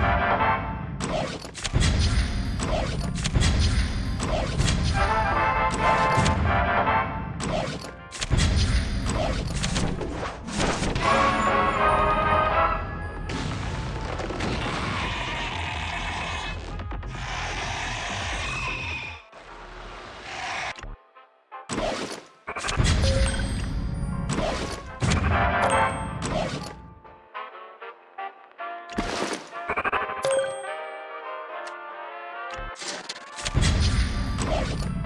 Bye. Thank